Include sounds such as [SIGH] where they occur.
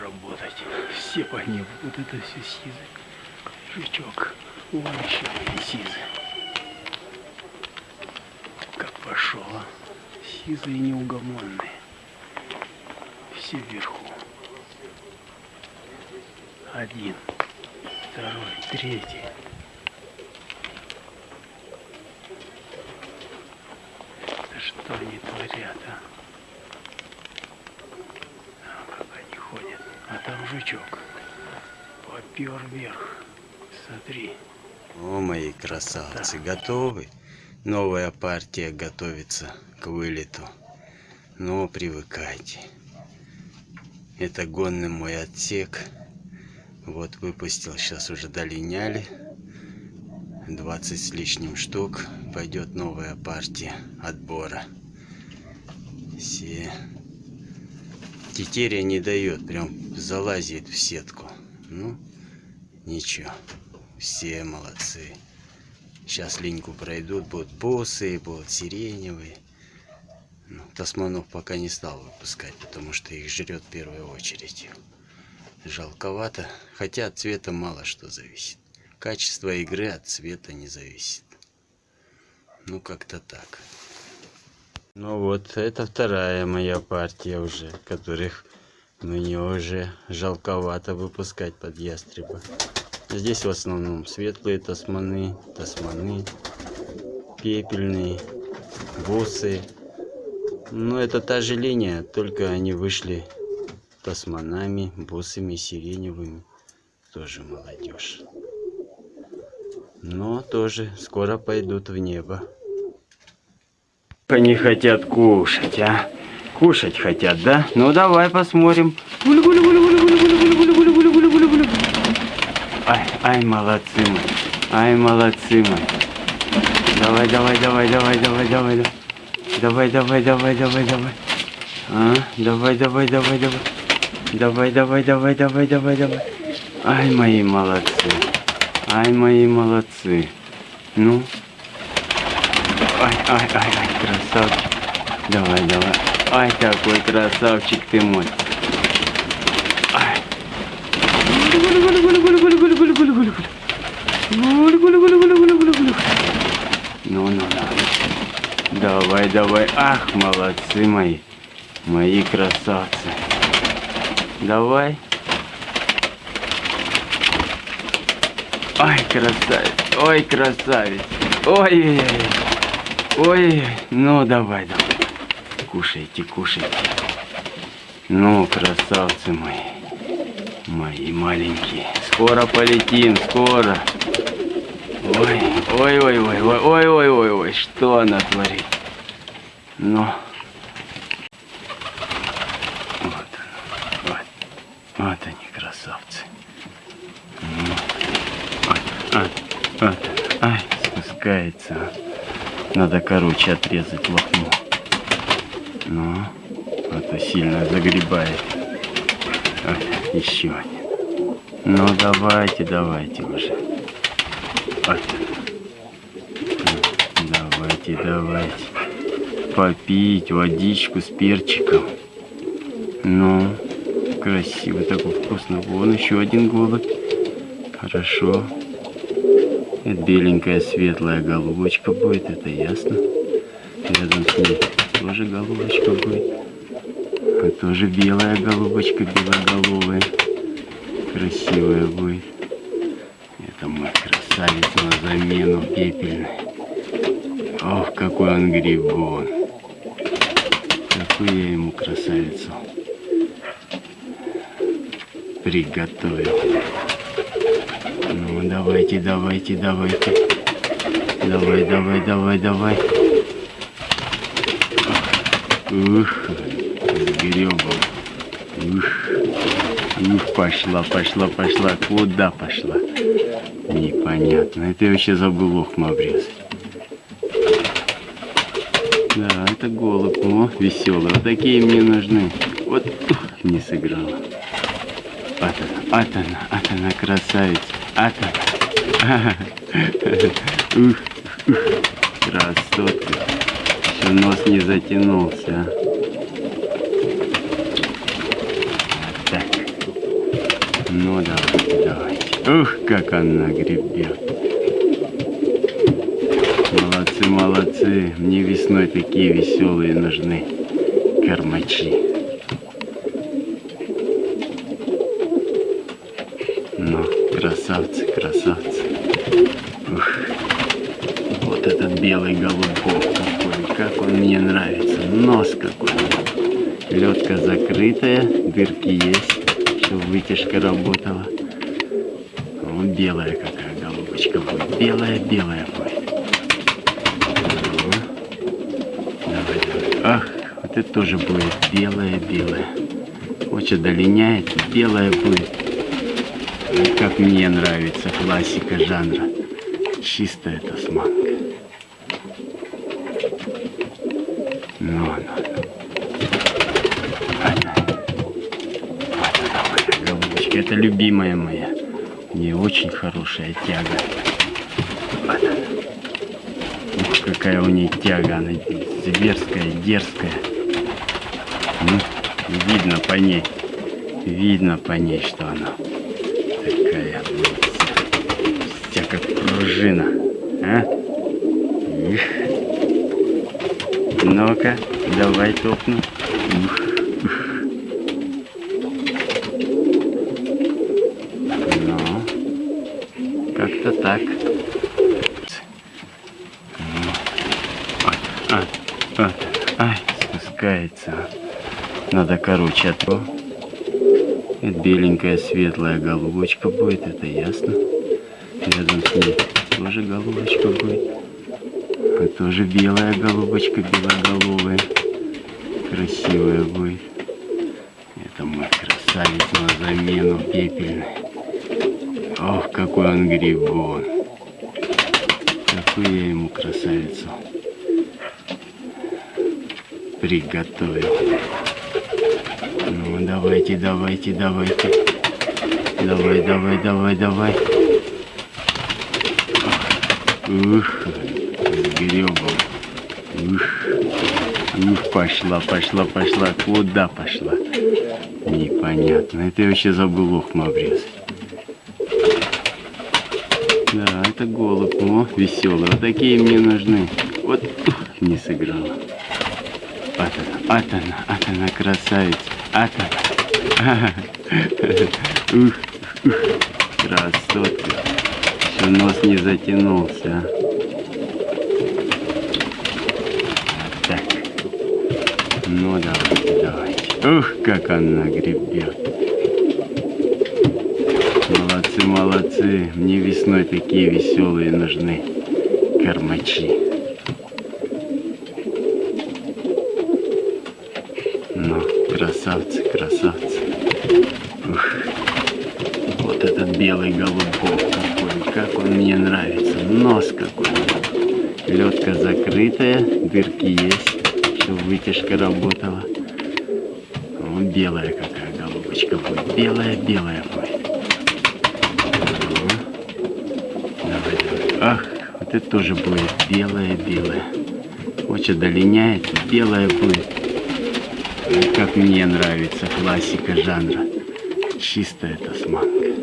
Работать. Все по ним. Вот это все сизы. Жучок. Вон еще сизы. Как пошел, а? Сизые неугомонные. Все вверху. Один, второй, третий. Да что они творят? А как они ходят. А там жучок. Попер вверх. Смотри. О, мои красавцы, готовы? Новая партия готовится к вылету. Но привыкайте. Это гонный мой отсек. Вот выпустил, сейчас уже долиняли. 20 с лишним штук. Пойдет новая партия отбора. Все. Тетеря не дает, прям залазит в сетку. Ну, ничего. Все молодцы. Сейчас линьку пройдут, будут босы, будут сиреневые. Ну, тасманов пока не стал выпускать, потому что их жрет в первую очередь. Жалковато, хотя от цвета мало что зависит. Качество игры от цвета не зависит. Ну, как-то так. Ну вот, это вторая моя партия уже, которых мне уже жалковато выпускать под ястреба. Здесь в основном светлые тасманы, тасманы, пепельные, бусы. Но это та же линия, только они вышли тасманами, бусами, сиреневыми. Тоже молодежь. Но тоже скоро пойдут в небо. Они хотят кушать, а? Кушать хотят, да? Ну давай посмотрим. Ай, ай, молодцы мы. Ай, молодцы мы. Давай, давай, давай, давай, давай, давай. Давай, давай, давай, давай, давай. А, давай, давай, давай, давай. Давай, давай, давай, давай, давай, давай. Ай, мои молодцы. Ай, мои молодцы. Ну. Ай, ай, ай, ай, красавчик. Давай, давай. Ай, какой красавчик ты мой. Ай. Ну, ну, ну. Давай, давай. Ах, молодцы мои. Мои красавцы. Давай. Ай, красавец. Ой, красавец. Ой, ой. Ну, давай, давай. Кушайте, кушайте. Ну, красавцы мои. Мои маленькие. Скоро полетим, скоро. Ой, ой, ой, ой, ой, ой, ой, ой, ой, что она творит? Ну. Вот, вот, вот они, красавцы. Ну. Вот, а, вот, ай, спускается. Надо, короче, отрезать лохму. Ну, а то сильно загребает. Вот, еще один. Ну, давайте, давайте уже. Вот. Давайте, давайте. Попить водичку с перчиком. Ну, красиво, такой вкусно. Вон еще один голубь. Хорошо. Это беленькая светлая голубочка будет, это ясно. Рядом с ней тоже голубочка будет. А тоже белая голубочка, белоголовая. Красивая будет. Это мой красавец на замену пепельный. Ох, какой он грибон. Какую я ему красавицу приготовил. Ну, давайте, давайте, давайте. Давай, давай, давай, давай. Ух, гребом. Ух, ух, пошла, пошла, пошла. Куда пошла? Непонятно. Это я вообще забыл лохму обрезать. Да, это голубь. О, веселый. Вот такие мне нужны. Вот, ух, не сыграла. Вот она, вот она, вот она, красавица. Она. [LAUGHS] Ух, ух, красотка. Еще нос не затянулся. Ну давайте, давайте. Ух, как она гребет. Молодцы, молодцы. Мне весной такие веселые нужны кормачи. Ну, красавцы, красавцы. Ух. Вот этот белый голубок какой. Как он мне нравится. Нос какой. Ледка закрытая, дырки есть, чтобы вытяжка работала. Вот белая какая голубочка будет. Белая-белая будет. Давай, давай. Ах, вот это тоже будет белая-белая. Очень долиняет, белая будет. Как мне нравится классика жанра. Чистая тасманка. Ну, ну, ну. Это любимая моя. Не очень хорошая тяга. Вот она. Ух, какая у нее тяга. Она зверская, дерзкая. Ну, видно по ней. Видно по ней, что она такая вся, как пружина. А? Их. Ну-ка, давай топну. Ух. Ну, как-то так. Ай, ай, ай, спускается. Надо короче, а то беленькая светлая голубочка будет, это ясно. Рядом с ней тоже голубочка будет. А тоже белая голубочка, белоголовая. Красивая будет. Это мой красавец на замену пепельный. Ох, какой он грибон. Какую я ему красавицу приготовил. Ну, давайте, давайте, давайте. Давай, давай, давай, давай. Ух, гребом. Ух, ух, пошла, пошла, пошла. Куда пошла? Непонятно. Это я вообще забыл ухом обрезать. Да, это голубь. О, веселый. Вот такие мне нужны. Вот, ух, не сыграла. Вот она, вот она, вот она, красавица. Вот она. [LAUGHS] Ух, ух, красотка. Еще нос не затянулся. Так. Ну, давайте, давайте. Ух, как она гребет. Молодцы, молодцы. Мне весной такие веселые нужны кормачи. Ну, красавцы, красавцы. Ух. Вот этот белый голубок какой. Как он мне нравится. Нос какой. Ледка закрытая, дырки есть, чтобы вытяжка работала. Вот белая какая голубочка будет. Белая-белая будет. Ах, вот это тоже будет белая-белая. Очень долиняет, белая будет. Как мне нравится классика жанра. Чистая тасманка.